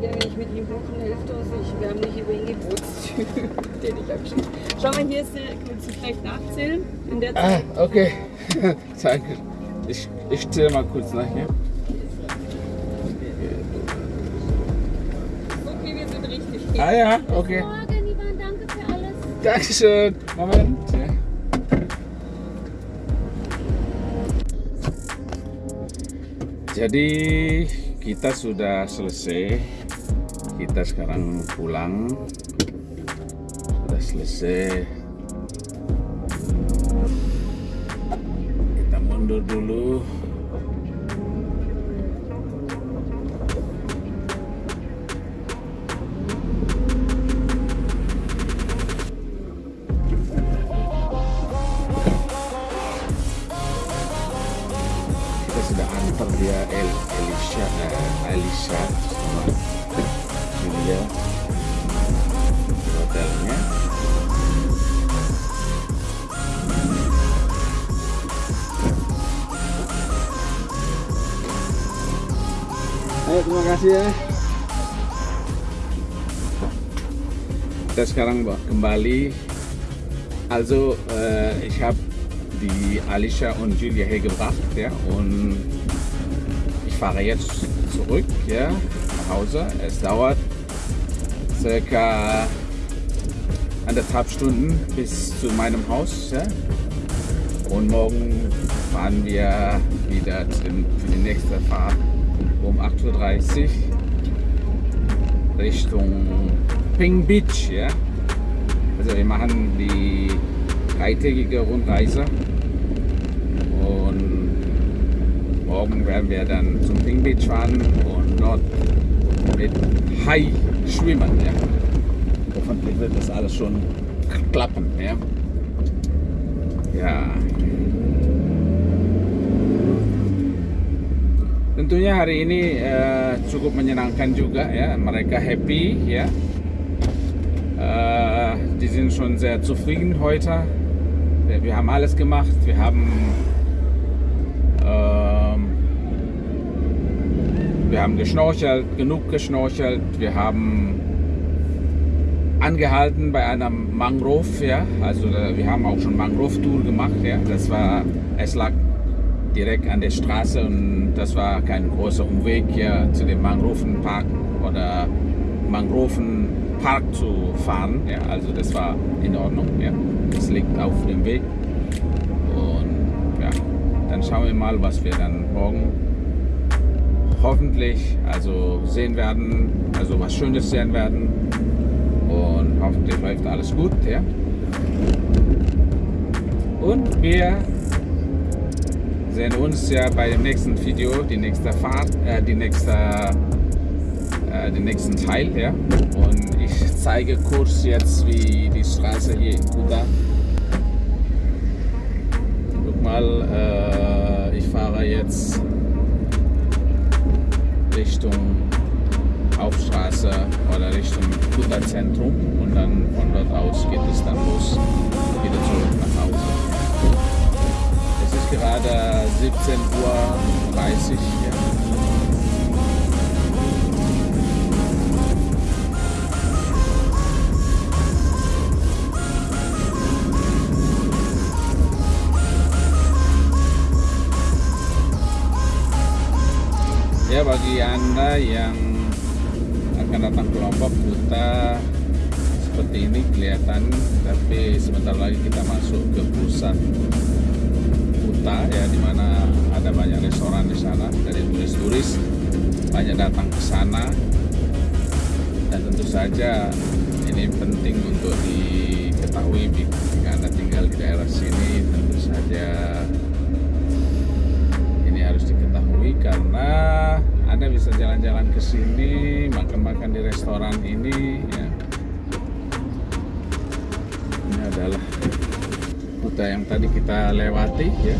Ja, wenn ich mit ihm buchen hilft uns nicht. Wir haben nicht über ihn Geburtstyp, den ich abgeschrieben Schau mal, hier ist der, kannst du vielleicht nachzählen in der Ah, okay. Danke. Ich, ich zähle mal kurz nach hier. Okay, wir sind richtig. Ah ja, okay. Morgen, Ivan, danke für alles. Dankeschön. Moment. Ja. Jadi kita sudah selesai. Kita sekarang pulang. Sudah selesai. Kita sekarang kembali also äh, ich habe die Alicia und Julia hergebracht, ja, und ich fahre jetzt zurück, ja, nach Hause. Es dauert circa anderthalb Stunden bis zu meinem Haus, ja. Und morgen fahren wir wieder dem, für die nächste Fahrt um 8.30 Uhr Richtung Ping Beach, ja. Also wir machen die dreitägige Rundreise und morgen werden wir dann zum Ping Beach fahren und dort mit Hai schwimmen. Ja. Hoffentlich wird das alles schon klappen. Ja. ya. Tentunya hari ini eh, cukup menyenangkan juga ya, mereka happy ya. Die sind schon sehr zufrieden heute. Wir, haben alles gemacht. Wir haben, ähm, wir haben geschnorchelt, genug geschnorchelt. Wir haben angehalten bei einer Mangrove. Ja? Also äh, wir haben auch schon Mangrove-Tour gemacht. Ja? Das war, es lag direkt an der Straße und das war kein großer Umweg hier zu dem Mangrovenpark oder Mangrovenpark zu fahren. Ja, also das war in Ordnung. Ja. Das liegt auf dem Weg. Und ja, dann schauen wir mal, was wir dann morgen hoffentlich also sehen werden, also was Schönes sehen werden. Und hoffentlich läuft alles gut. Ja. Und wir sehen uns ja bei dem nächsten Video, die nächste Fahrt, äh, die nächste, äh, den nächsten Teil, ja. Und ich zeige kurz jetzt, wie die Straße hier in Kuta. Guck mal, äh, ich fahre jetzt Richtung Hauptstraße oder Richtung Kuta Zentrum und dann von dort aus geht es dann los, wieder zurück nach Hause. Es ist gerade 17.30 Uhr yang akan datang ke Lombok Kuta seperti ini kelihatan tapi sebentar lagi kita masuk ke pusat Kuta ya di mana ada banyak restoran di sana dari turis-turis banyak datang ke sana. Dan tentu saja ini penting untuk diketahui jika anda tinggal di daerah sini tentu saja ini harus diketahui karena anda bisa jalan-jalan ke sini makan-makan di restoran ini ya ini adalah Kuta yang tadi kita lewati ya.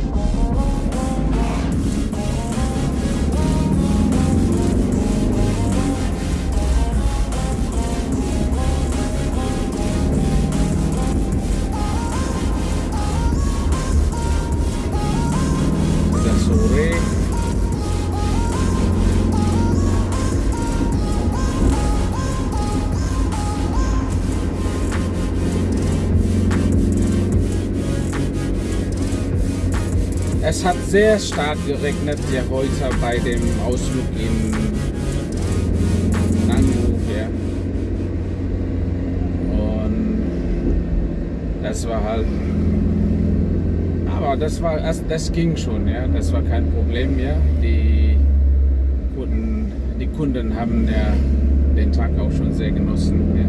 Es hat sehr stark geregnet ja heute bei dem Ausflug in Nangu. Ja. Und das war halt. Aber das war das, ging schon, ja. Das war kein Problem mehr. Die Kunden, die Kunden haben ja den Tag auch schon sehr genossen. Ja.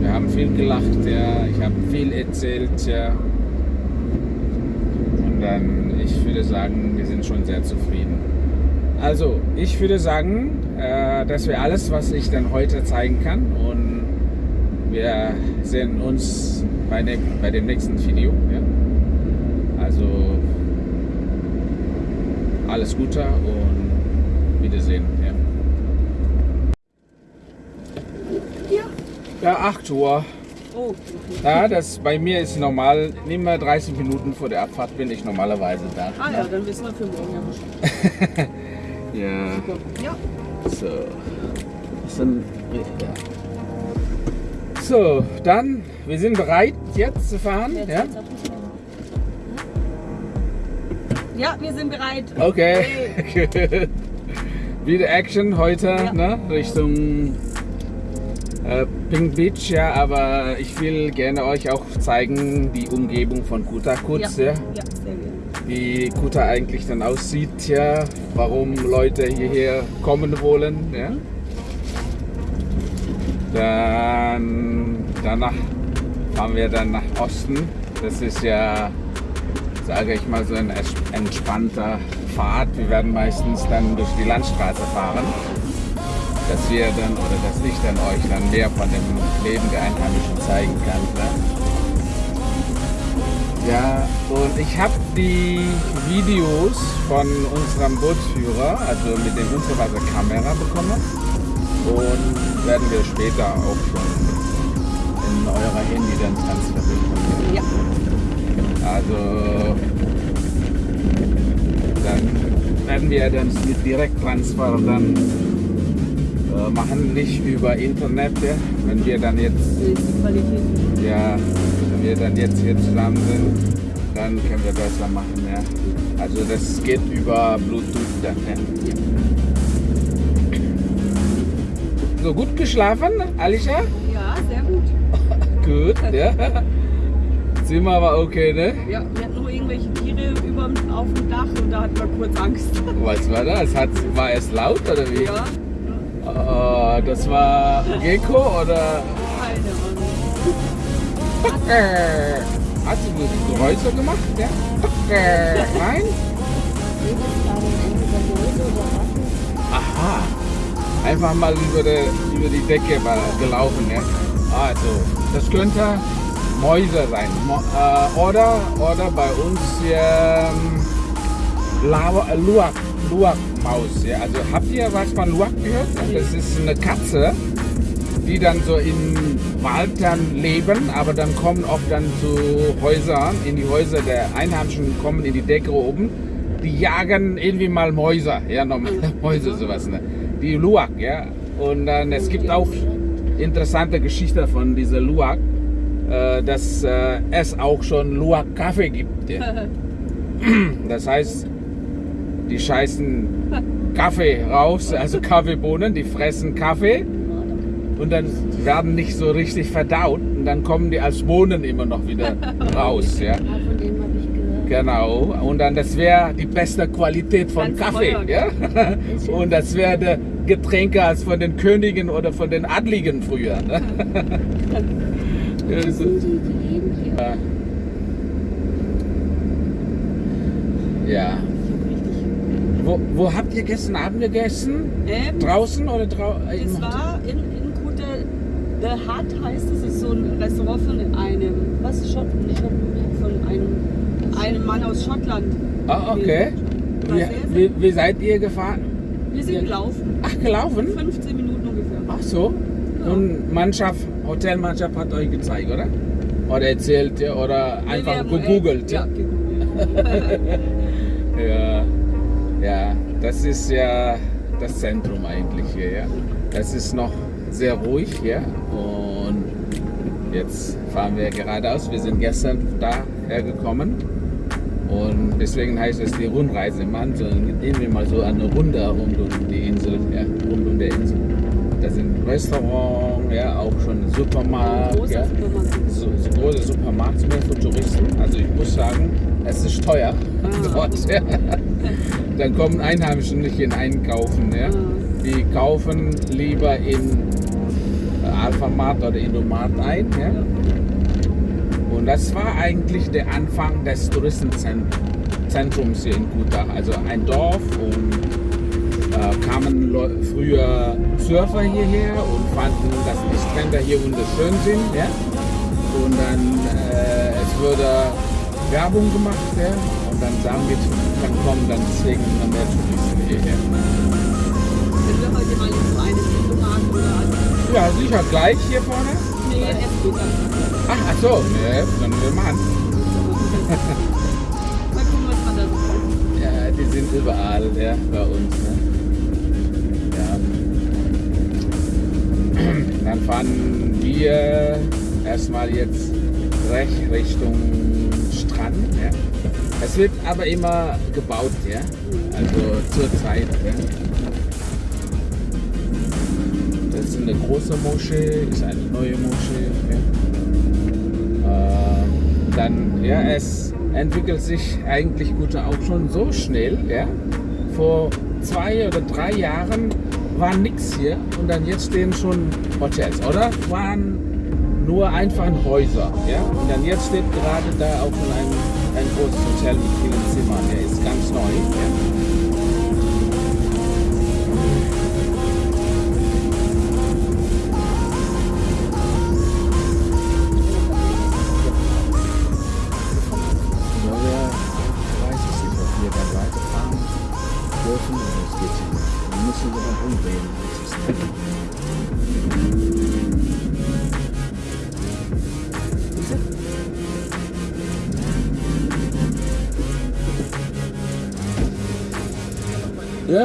Wir haben viel gelacht, ja. Ich habe viel erzählt, ja. Dann, ich würde sagen, wir sind schon sehr zufrieden. Also, ich würde sagen, äh, das wäre alles, was ich dann heute zeigen kann. Und wir sehen uns bei, ne bei dem nächsten Video. Ja. Also, alles Gute und Wiedersehen. Ja, ja 8 Uhr. Oh, Ja, das bei mir ist normal, immer 30 Minuten vor der Abfahrt bin ich normalerweise da. ah ja, dann wissen wir für morgen ja Bescheid. Ja, Ja, so. Das sind, ja. So, dann, wir sind bereit jetzt zu fahren. Jetzt Ja? Schnelle. ja wir sind bereit. Okay, gut. Wieder Action heute, Ja. ne? Richtung äh, Pink Beach, ja, aber ich will gerne euch auch zeigen, die Umgebung von Kuta kurz, ja. ja, ja wie Kuta eigentlich dann aussieht, ja, warum Leute hierher kommen wollen. Ja. Dann, danach fahren wir dann nach Osten. Das ist ja, sage ich mal, so ein entspannter Pfad. Wir werden meistens dann durch die Landstraße fahren, dass wir dann oder dass ich dann euch dann mehr von dem Leben der Einheimischen zeigen kann. Ne? Ja, und ich habe die Videos von unserem Bootsführer, also mit dem Unterwasserkamera bekommen. Und werden wir später auch schon in eurer Handy dann transferieren. Ja, Also dann werden wir dann mit Direkttransfer dann äh, machen, nicht über Internet. Ja. Wenn wir dann jetzt ja, wenn wir dann jetzt hier zusammen sind, dann können wir besser machen, ja. Also das geht über Bluetooth dann, ja. So gut geschlafen, Alicia? Ja, sehr gut. Gut, ja. Zimmer war okay, ne? Ja, wir hatten nur irgendwelche Tiere über, auf dem Dach und da hatten wir kurz Angst. Was war das? Hat, war es laut oder wie? Ja, Oh, das war Gecko oder? keine Ahnung. Äh, Hat sie so Geräusche gemacht, ja? Äh, Nein? Aha. Einfach mal über die, über die Decke gelaufen, ja. Also, das könnte Mäuse sein. Äh, oder, oder bei uns ähm, äh, Luak, Luak Maus. Ja. Also habt ihr was von Luak gehört? Das ist eine Katze, die dann so im Wald dann leben, aber dann kommen oft dann zu Häusern, in die Häuser der Einheimischen, kommen in die Decke oben. Die jagen irgendwie mal Mäuse, ja, normale Mäuse, sowas, ne? Die Luak, ja. Und dann, es gibt auch interessante Geschichte von dieser Luak, äh, dass äh, es auch schon Luak-Kaffee gibt. Ja. Das heißt, die scheißen Kaffee raus, also Kaffeebohnen, die fressen Kaffee und dann werden nicht so richtig verdaut und dann kommen die als Bohnen immer noch wieder raus. Ja. Von dem habe ich gehört. Genau, und dann das wäre die beste Qualität von Ganz Kaffee. Ja? Und das wäre der Getränke als von den Königen oder von den Adligen früher. Ne? Ja, Das so- sind die, die leben hier. Ja. Wo, wo habt ihr gestern Abend gegessen? Ähm, Draußen oder draußen? das war in, in Kute, The Hut heißt es, ist so ein Restaurant von einem, was, nicht Schotten, von einem, einem Mann aus Schottland. Ah, okay. Wie, wie, wie seid ihr gefahren? Wir sind Ja. gelaufen, Ach, gelaufen? 15 Minuten ungefähr. Ach so. Ja. Und Mannschaft, Hotelmannschaft hat euch gezeigt, oder? Oder erzählt ihr oder einfach gegoogelt? Äh, ja, gegoogelt. Das ist ja das Zentrum eigentlich hier. Ja. Das ist noch sehr ruhig hier und jetzt fahren wir geradeaus. Wir sind gestern daher gekommen Und deswegen heißt es die Rundreise. Man so irgendwie mal so eine Runde rund um die Insel, ja, rund um der Insel. Da sind Restaurants, ja, auch schon Supermarkt. Großer ja. Supermarkt. So, so große Supermarkt mehr für Touristen. Also ich muss sagen, es ist teuer Ah. dort. Ja. Dann kommen Einheimischen nicht in einkaufen. Ja. Ah. Die kaufen lieber in Alphamart oder Indomat ein. Ja. Und das war eigentlich der Anfang des Touristenzentrums hier in Kuta. Also ein Dorf und äh, kamen früher Surfer hierher und fanden, dass die Strände hier wunderschön sind. Ja? Und dann äh, es wurde Werbung gemacht ja? Und dann sagen wir, dann kommen dann deswegen immer mehr Touristen hierher. Wenn wir heute mal in so einen Supermarkt oder an Ja, sicher gleich hier vorne. Nee, Essgut Ach, ach so, ne, dann wir mal an. Mal gucken, was man da so. Ja, die sind überall, ja, bei uns. Ne? Ja. Dann fahren wir erstmal jetzt recht Richtung. Es wird aber immer gebaut, ja. Also zur Zeit. Ja. Das ist eine große Moschee, ist eine neue Moschee. Ja. Äh, dann, ja, es entwickelt sich eigentlich gut auch schon so schnell. Ja. Vor zwei oder drei Jahren war nichts hier und dann jetzt stehen schon Hotels, oder? Waren nur einfach Häuser. Ja. Und dann jetzt steht gerade da auch schon ein, ein großes Hotel mit vielen Zimmern. Der ist ganz neu.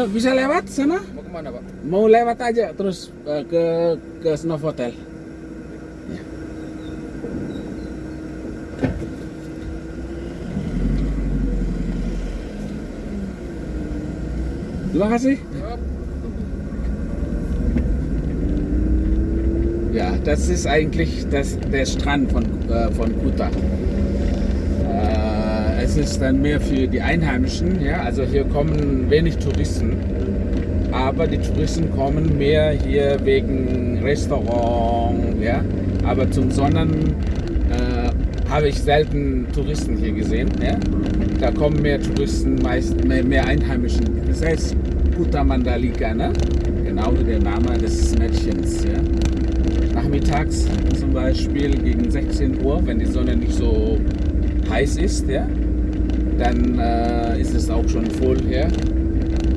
Bisa lewat sana? Mau kemana pak? Mau lewat aja terus eh, ke ke Novotel. Ya. Terima kasih. Ja, das ist eigentlich das, der Strand von, äh, von Kuta. Es ist dann mehr für die Einheimischen, ja, also hier kommen wenig Touristen, aber die Touristen kommen mehr hier wegen Restaurant, ja, aber zum Sonnen äh, habe ich selten Touristen hier gesehen, ja. Da kommen mehr Touristen, meist mehr, mehr Einheimischen. Das heißt Kuta Mandalika, ne? Genau wie der Name des Mädchens, ja nachmittags zum Beispiel gegen 16 Uhr, wenn die Sonne nicht so heiß ist, ja, dann äh, ist es auch schon voll hier.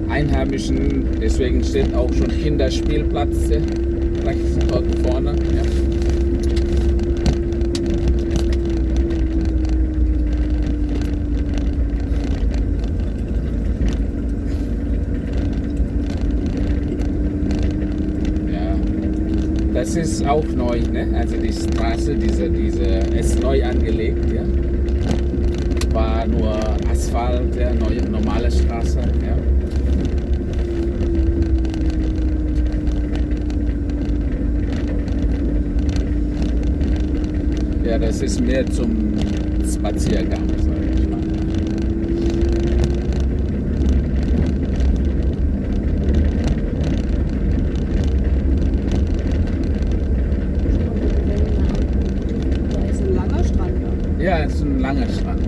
Einheimischen, deswegen steht auch schon Kinderspielplatz rechts dort vorne. Ja. Das ist auch neu, ne? Also die Straße, diese, diese ist neu angelegt, ja. Asphalt, ja, neue, normale Straße, ja. Ja, das ist mehr zum Spaziergang, sag ich mal. Da ist ein langer Strand. Ja. Ja, es ist ein langer Strand.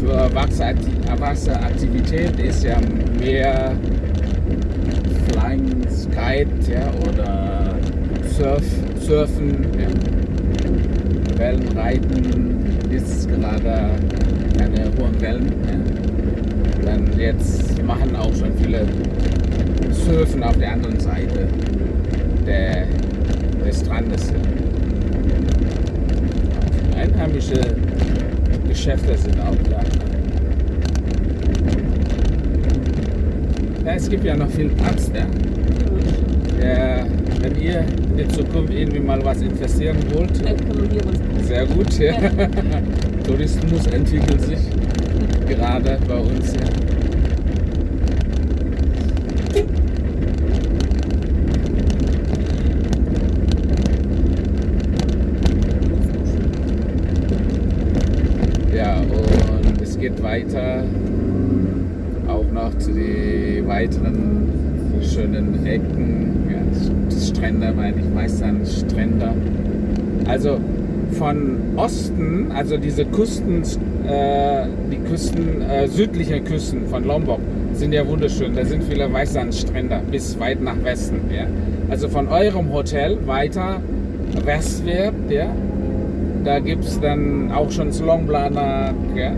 Für Erwachsene- Wasseraktivität ist ja mehr Flying Kite ja, oder Surf, Surfen, ja. Wellenreiten ist gerade keine hohen Wellen. Ja. Dann jetzt machen auch schon viele Surfen auf der anderen Seite der, des Strandes. Einheimische Geschäfte sind auch da. Ja, es gibt ja noch viel Platz da. Ja, wenn ihr in Zukunft irgendwie mal was investieren wollt, sehr gut. Ja. Tourismus entwickelt sich gerade bei uns. Ja, und es geht weiter auch den weiteren schönen Ecken, ja, Strände, meine ich, meistens Strände. Also von Osten, also diese Küsten, äh, die Küsten, äh, südlichen Küsten von Lombok sind ja wunderschön. Da sind viele Weißsandstrände bis weit nach Westen. Ja? Also von eurem Hotel weiter westwärts, ja? da gibt es dann auch schon Slongblana ja?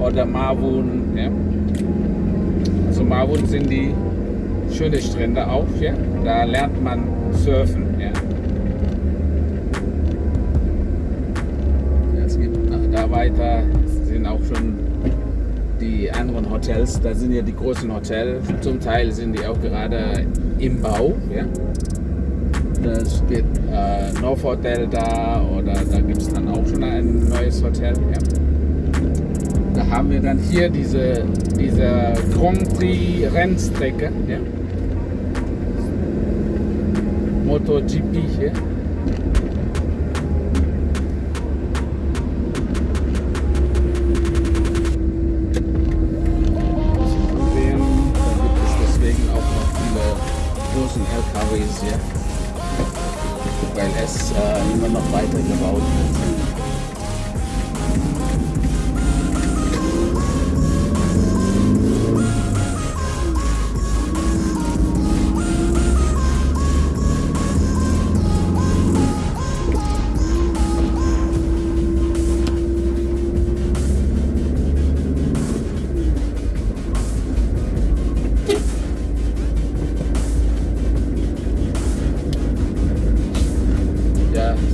oder Mawun. Ja? Mawun sind die schöne Strände auch. Ja? Da lernt man surfen. Ja? Es gibt da weiter sind auch schon die anderen Hotels. Da sind ja die großen Hotels. Zum Teil sind die auch gerade im Bau. Ja? Da steht äh, North Hotel da oder da gibt es dann auch schon ein neues Hotel. Ja? Haben wir dann hier diese, diese Grand Prix Rennstrecke. Ja? MotoGP hier.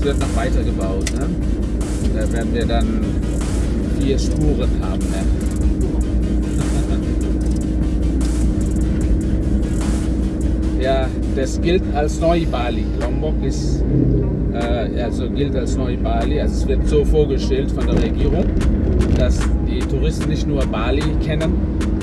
Wird noch weiter gebaut. Ne? Da werden wir dann vier Spuren haben. Ne? Ja, das gilt als Neu-Bali. Lombok ist, äh, also gilt als Neu-Bali. Also es wird so vorgestellt von der Regierung, dass die Touristen nicht nur Bali kennen,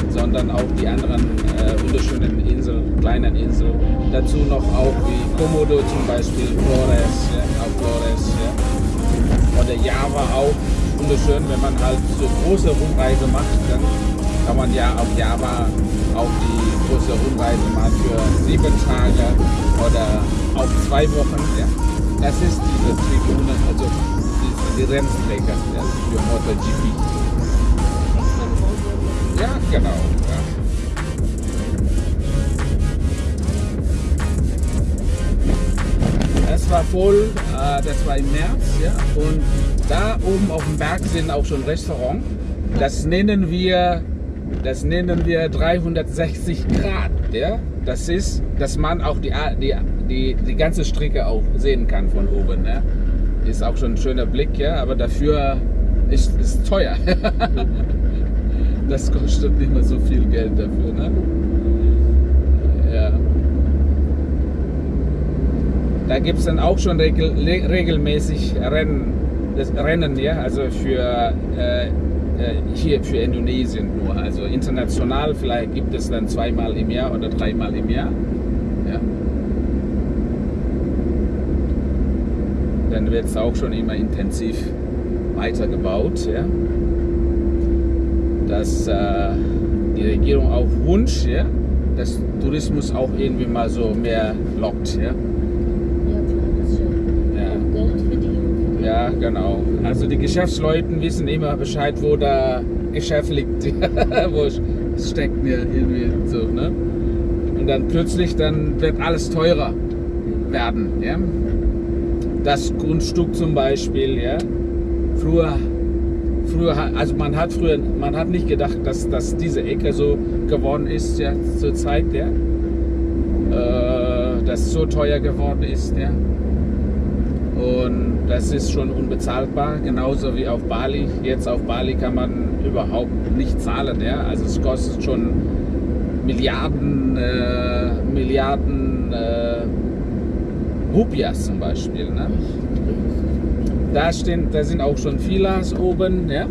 sondern auch die anderen äh, wunderschönen Inseln, kleinen Inseln. Dazu noch auch wie Komodo zum Beispiel, Flores, ja, auch Flores. Ja. Oder Java auch. Wunderschön, wenn man halt so große Rundreise macht, dann kann man ja auf Java auch die große Rundreise machen für sieben Tage oder auch zwei Wochen. Ja. Das ist diese Tribüne, also die, die Rennstrecke ja, für MotoGP. Ja, genau. War voll, äh, das war im März, ja. Und da oben auf dem Berg sind auch schon Restaurants. Das nennen wir, das nennen wir 360 Grad, ja. Das ist, dass man auch die, die, die, die ganze Strecke auch sehen kann von oben, ja. Ist auch schon ein schöner Blick, ja. Aber dafür ist es teuer. das kostet nicht mehr so viel Geld dafür, ne? Ja. Da gibt es dann auch schon regel, regelmäßig Rennen, das Rennen, ja, also für äh, hier für Indonesien nur. Also international vielleicht gibt es dann zweimal im Jahr oder dreimal im Jahr. Ja. Dann wird es auch schon immer intensiv weitergebaut. Ja dass äh, die Regierung auf Wunsch, ja, dass Tourismus auch irgendwie mal so mehr lockt. Ja, Ja, klar, das ist ja ja, auch Geld verdienen. Ja genau. Also die Geschäftsleute wissen immer Bescheid, wo da Geschäft liegt, wo es steckt mir irgendwie so. Ne? Und dann plötzlich dann wird alles teurer werden. Ja? Das Grundstück zum Beispiel, ja. Früher früher, also man hat früher, man hat nicht gedacht, dass, dass diese Ecke so geworden ist, ja, zur Zeit, ja. Äh, dass so teuer geworden ist, ja. Und das ist schon unbezahlbar, genauso wie auf Bali. Jetzt auf Bali kann man überhaupt nicht zahlen, ja. Also es kostet schon Milliarden, äh, Milliarden äh, Rupias zum Beispiel, ne? Da, stehen, da sind auch schon Villas oben, ja.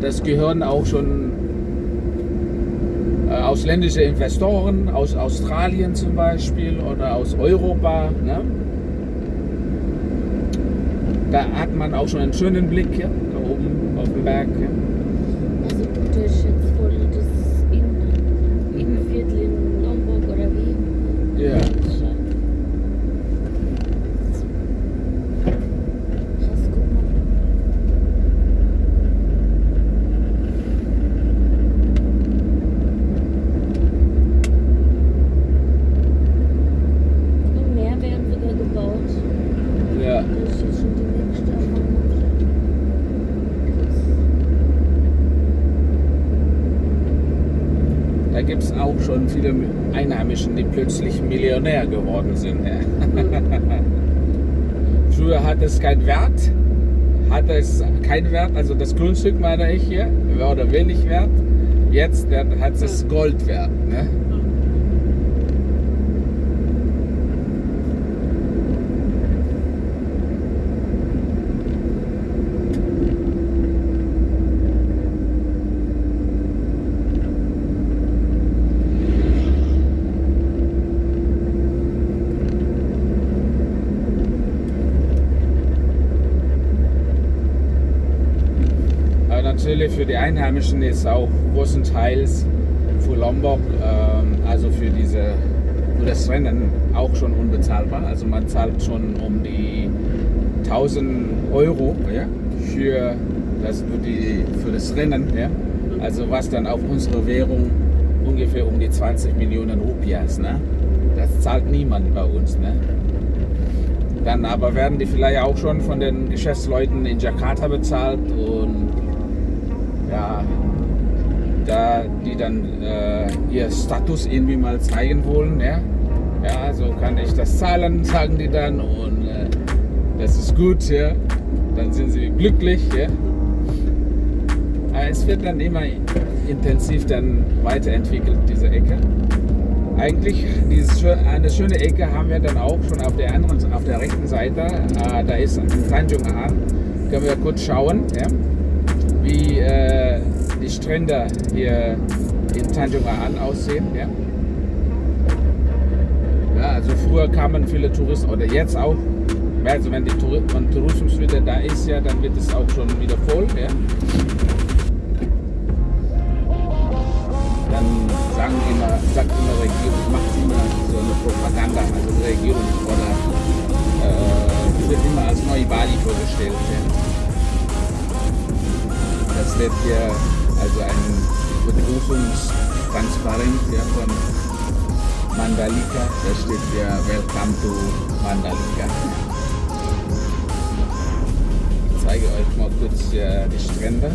Das gehören auch schon äh, ausländische Investoren aus Australien zum Beispiel oder aus Europa. Ne? Da hat man auch schon einen schönen Blick ja, da oben auf dem Berg. Ja. Also du hast jetzt voll das in, Innenviertel in Lombok oder wie? Ja. Schau. Krass, guck mal. Und mehr werden sogar gebaut. Ja. Das ist jetzt schon die nächste Erfahrung. Krass. Da gibt es auch schon viele Einheimischen, die plötzlich Millionär geworden sind. Ja. Früher hat es keinen Wert, hatte es keinen Wert, also das Grundstück meine ich hier, war oder wenig wert. Jetzt hat es Gold wert. Ne? Aber natürlich für die Einheimischen ist auch großenteils für Lombok, ähm, also für, diese, für das Rennen, auch schon unbezahlbar. Also man zahlt schon um die 1000 Euro ja, für, das, für, die, für das Rennen. Ja. Also was dann auf unsere Währung ungefähr um die 20 Millionen Rupias. Ne? Das zahlt niemand bei uns. Ne? Dann aber werden die vielleicht auch schon von den Geschäftsleuten in Jakarta bezahlt und ja, da die dann äh, ihr Status irgendwie mal zeigen wollen, ja, ja, so kann ich das zahlen, sagen die dann und äh, das ist gut, ja, dann sind sie glücklich, ja. Aber es wird dann immer intensiv dann weiterentwickelt, diese Ecke. Eigentlich dieses, schö- eine schöne Ecke haben wir dann auch schon auf der anderen, auf der rechten Seite. Äh, da ist Tanjung An. Können wir kurz schauen, ja, wie äh, die Strände hier in Tanjung An aussehen. Ja. Ja, also früher kamen viele Touristen oder jetzt auch. Also wenn die Tour wenn Tourismus wieder da ist, ja, dann wird es auch schon wieder voll. Ja. Dann sagen immer, sagt immer Regierung, macht immer so eine Propaganda, also Regierung oder äh, wird immer als neue Bali vorgestellt. Ja. Das wird hier also ein Begrüßungstransparent ja, von Mandalika. Da steht hier Welcome to Mandalika. Ich zeige euch mal kurz äh, die Strände.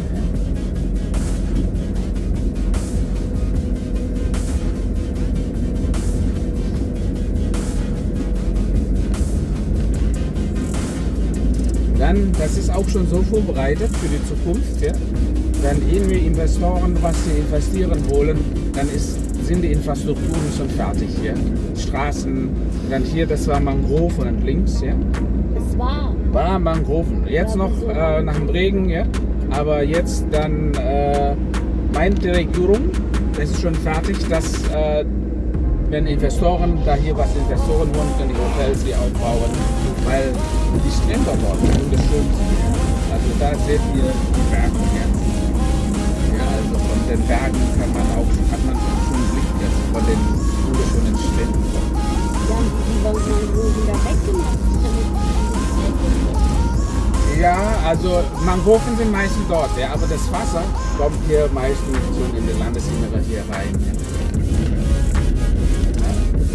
Dann, das ist auch schon so vorbereitet für die Zukunft. Ja? Wenn irgendwie Investoren was sie investieren wollen, dann ist, sind die Infrastrukturen schon fertig. Ja? Straßen, dann hier, das war Mangroven links. Ja? Es war. War Mangroven. Jetzt noch äh, nach dem Regen, ja? aber jetzt dann äh, meint die Regierung, es ist schon fertig, dass äh, wenn Investoren da hier was Investoren wollen, können die Hotels hier aufbauen, weil die Strände dort wunderschön sind. Also da seht ihr die Berge hier. Ja, also von den Bergen kann man auch, hat man schon einen schönen Blick jetzt von den wunderschönen Stränden. Ja, also Mangroven sind meistens dort, ja, aber das Wasser kommt hier meistens schon in das Landesinnere hier rein. Ja.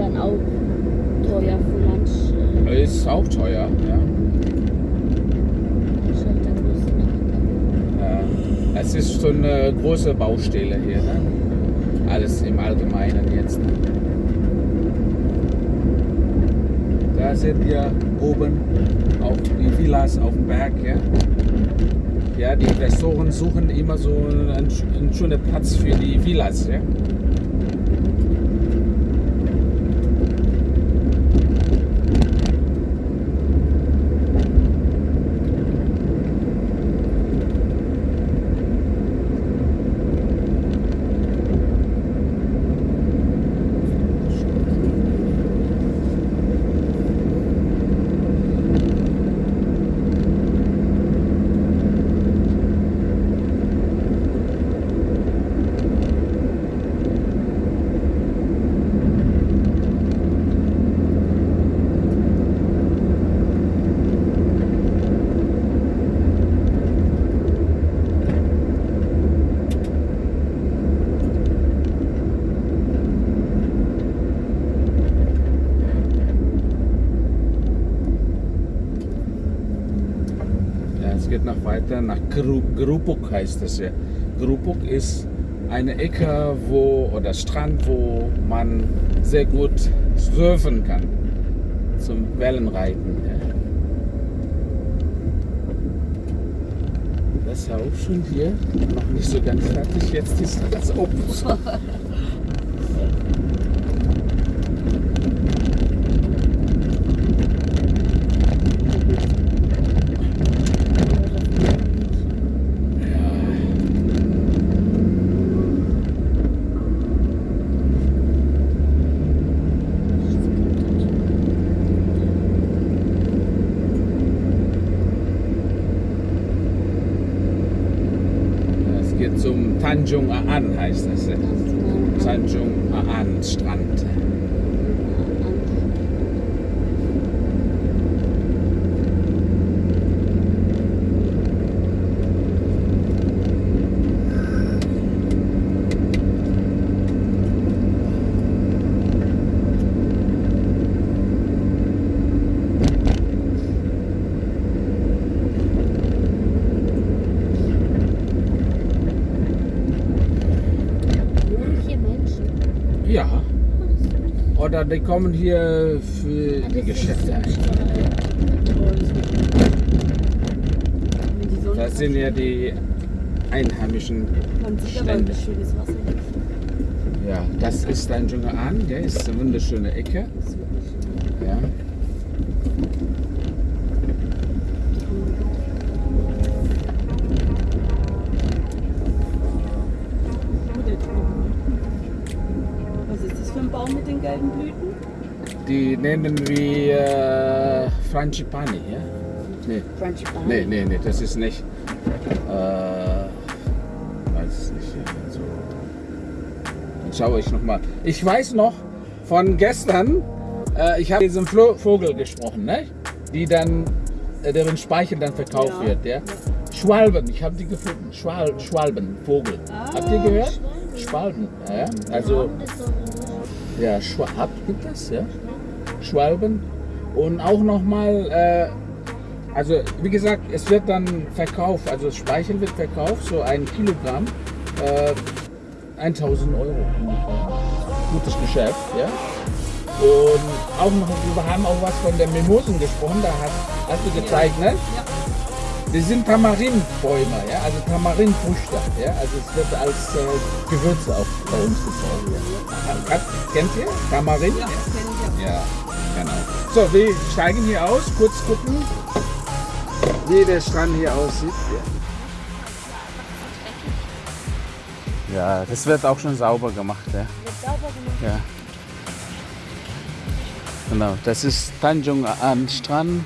dann auch teuer für Lunch? Äh, Ist auch teuer, ja. halt ja. Es ist schon eine große Baustelle hier, ne? Alles im Allgemeinen jetzt. Ne? Da sind wir oben auf die Villas auf dem Berg, ja. Ja, die Investoren suchen immer so einen, einen schönen Platz für die Villas. Ja, es geht noch weiter nach Gru- Grubuk heißt es ja. Grubuk ist eine Ecke, wo oder Strand, wo man sehr gut surfen kann zum Wellenreiten. Das ist ja auch schon hier noch nicht so ganz fertig. Jetzt ist das Opus. Es geht zum Tanjung Aan heißt das. ja. Tanjung Aan Strand. Nur hier Menschen. Ja. Oder die kommen hier für die Geschäfte ein. Das sind ja die einheimischen Man sieht aber, Stände. Ja, das ist Tanjung Aan, der ist eine wunderschöne Ecke. Frangipani, ja? Nee, Crunchy nee, nee, nee, das ist nicht. Äh, weiß nicht. Also, dann schaue ich nochmal. Ich weiß noch von gestern, äh, ich habe diesen Flo Vogel gesprochen, ne? die dann, äh, deren Speichel dann verkauft Ja. wird. Ja? Schwalben, ich habe die gefunden. Schwal Schwalben, Vogel. Ah, Habt ihr gehört? Schwalben, ja, ja. Also, ja, Schwa habt gibt es, ja? Schwalben. Und auch nochmal, äh, also wie gesagt, es wird dann verkauft, also das Speichel wird verkauft, so ein Kilogramm, äh, 1000 Euro. Gutes Geschäft, ja. Und auch noch, wir haben auch was von der Mimosen gesprochen, da hast, hast du gezeigt, ne? Ja. Die sind Tamarinbäume, ja, also Tamarinfrüchte, ja, also es wird als äh, Gewürze auch bei uns gezogen. Ja. Kennt, ihr Tamarin? Ja, das ja. Ja, genau. So, wir steigen hier aus, kurz gucken, wie der Strand hier aussieht. Ja, das wird auch schon sauber gemacht, ja. Wird sauber gemacht. ja. Genau, das ist Tanjung Aan Strand.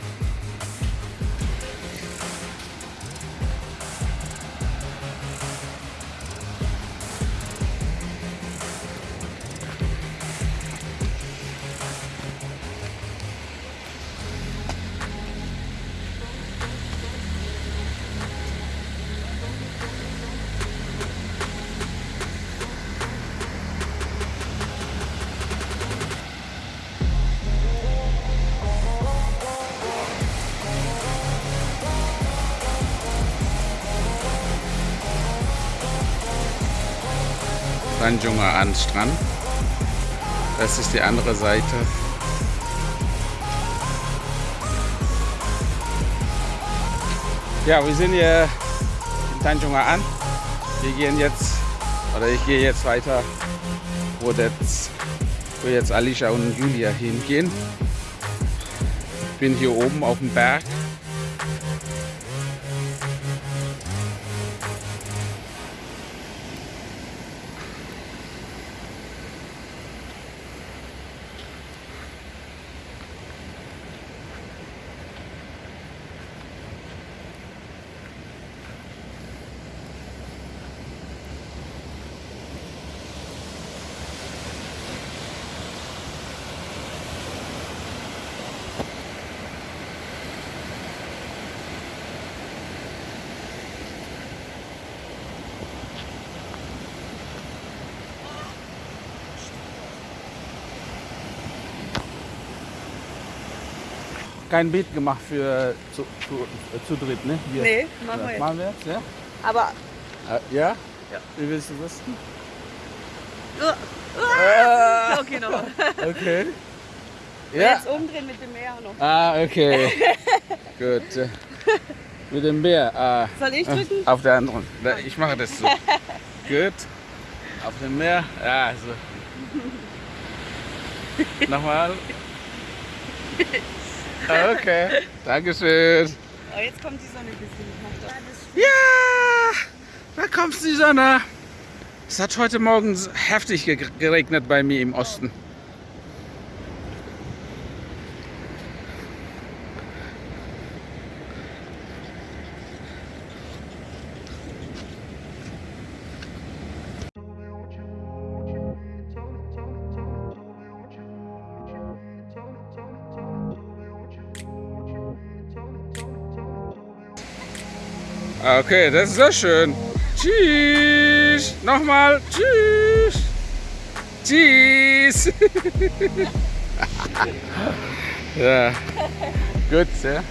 Tanjungaan Strand. Das ist die andere Seite. Ja, wir sind hier in Tanjungaan. Wir gehen jetzt, oder ich gehe jetzt weiter, wo, das, wo jetzt Alicia und Julia hingehen. Ich bin hier oben auf dem Berg. Kein Beat gemacht für zu, zu, zu dritt, ne? Wir. Nee, machen wir jetzt. Machen wir jetzt, ja? Aber Äh, ja? Ja. Wie willst du das? uh, okay noch. Okay. Ja. Jetzt umdrehen mit dem Meer noch. Ah, okay. Gut. äh, Mit dem Bär. Ah, Soll ich drücken? auf der anderen. Ich mache das so. Gut. Auf dem Meer. Ja, so. Nochmal. Okay. Dankeschön. Oh, jetzt kommt die Sonne ein bisschen. Ja, da kommt die Sonne. Es hat heute Morgen heftig ge- geregnet bei mir im Osten. Okay, das ist sehr schön. Tschüss. Nochmal. Tschüss. Tschüss. ja. Gut, ja.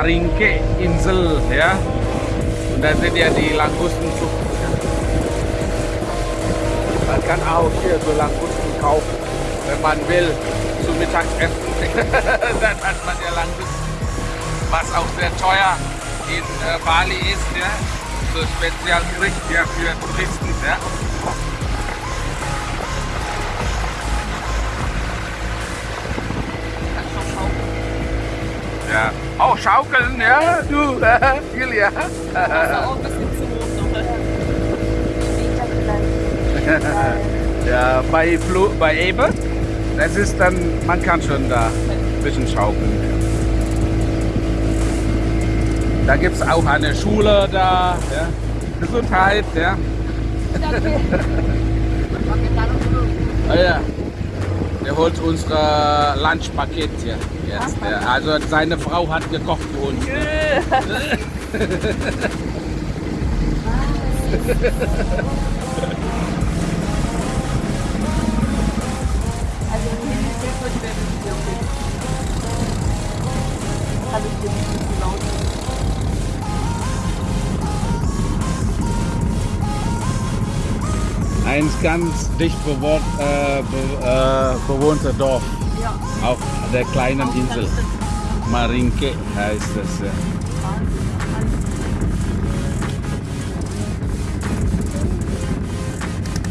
Heißt Marinke Insel, ja. Und da sind ja die Langustenzucht. Man kann auch hier so Langusten kaufen, wenn man will, zum Mittagessen. Dann hat man ja Langusten, was auch sehr teuer in äh, Bali ist, ja. So Spezialgericht ja, für Touristen. Ja. Schaukeln, ja, du. Das war auch ein bisschen zu hoch noch. Ja, bei, Flu bei Eber, das ist dann, man kann schon da ein bisschen schaukeln. Da gibt es auch eine Schule da, ja. Gesundheit, ja. Ah, ja. Der holt unser Lunchpaket hier jetzt. Also seine Frau hat gekocht für uns. Also ich dir nicht zu laut. Ein ganz dicht bewohnt, äh, be, äh, bewohnter Dorf der kleinen Insel. Marinke heißt es.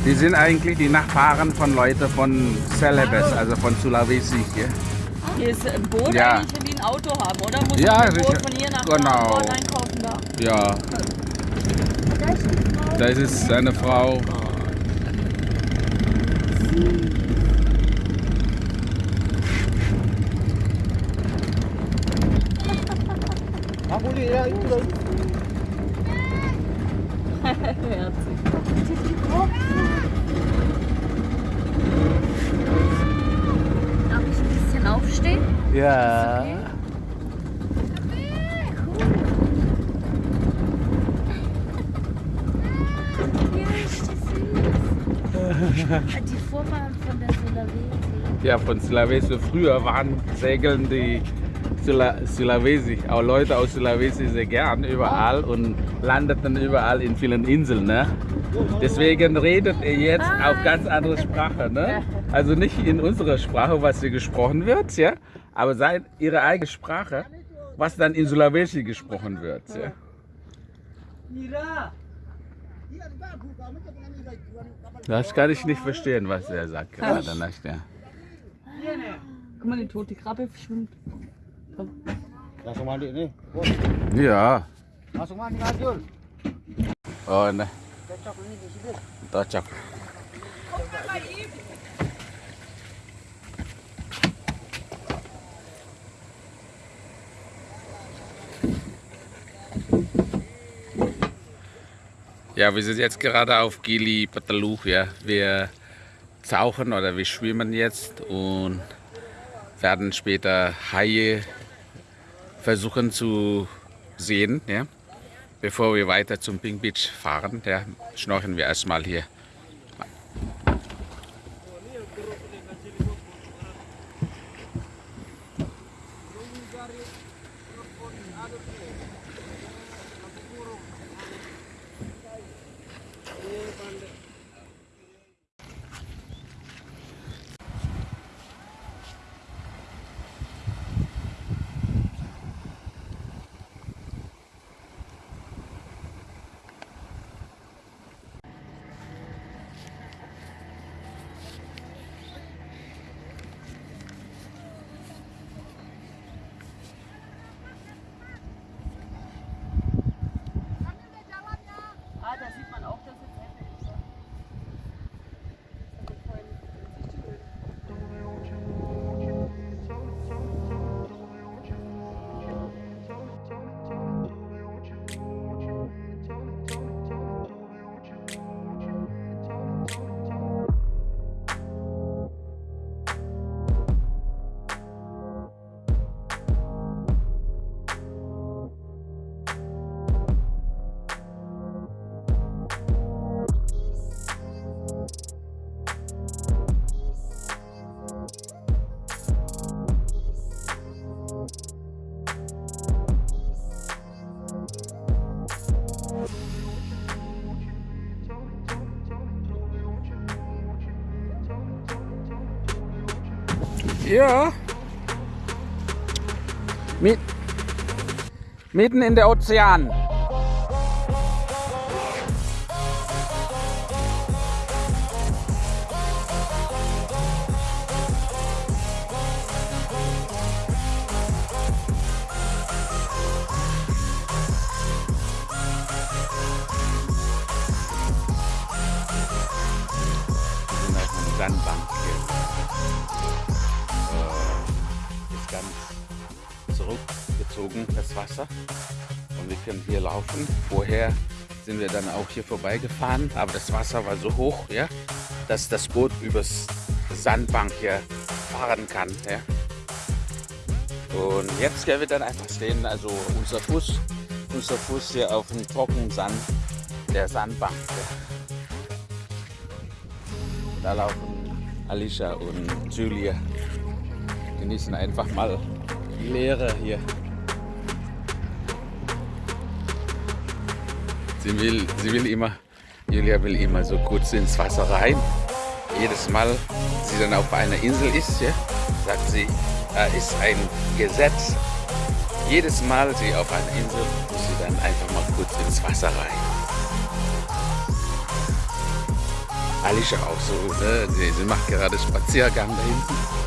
Die sind eigentlich die Nachbarn von Leuten von Celebes, also von Sulawesi. Hier. Hier ist ein Boot Ja. eigentlich wie ein Auto haben, oder? Muss Ja, man Boot von hier nach Genau. da einkaufen da? Ja, das ist seine Frau. Herzig. Aufstehen? Ja. Okay. Ja, ist das süß. Die Vorfahren von der Sulawesi. Ja, von Sulawesi. Früher waren segeln die Sula Sulawesi, auch Leute aus Sulawesi sehr gern überall und landeten überall in vielen Inseln. Ne? Deswegen redet ihr jetzt Ah. auf ganz andere Sprache. Ne? Also nicht in unserer Sprache, was hier gesprochen wird, ja? aber seid ihre eigene Sprache, was dann in Sulawesi gesprochen wird. Ja? Das kann ich nicht verstehen, was er sagt gerade. nicht, Ja. Guck mal, die tote Krabbe schwimmt. Langsung mandi nih. Ja. Langsung mandi ngajul. Oh, nah. Cocok ini di sini. Cocok. Ja, wir sind jetzt gerade auf Gili Peteluch, ja. Wir tauchen oder wir schwimmen jetzt und werden später Haie versuchen zu sehen, ja. Bevor wir weiter zum Pink Beach fahren, ja, schnorcheln wir erstmal hier. Ja. Mit, mitten in der Ozean. Zurückgezogen, das Wasser. Und wir können hier laufen. Vorher sind wir dann auch hier vorbeigefahren, aber das Wasser war so hoch, ja, dass das Boot übers Sandbank hier fahren kann. Ja. Und jetzt können wir dann einfach sehen, also unser Fuß, unser Fuß hier auf dem trockenen Sand der Sandbank. Ja. Da laufen Alicia und Julia. Genießen einfach mal die Leere hier. Sie will, sie will immer, Julia will immer so kurz ins Wasser rein. Jedes Mal, sie dann auf einer Insel ist, ja, sagt sie, äh, ist ein Gesetz. Jedes Mal, sie auf einer Insel, muss sie dann einfach mal kurz ins Wasser rein. Alicia auch so, ne? sie macht gerade Spaziergang da hinten.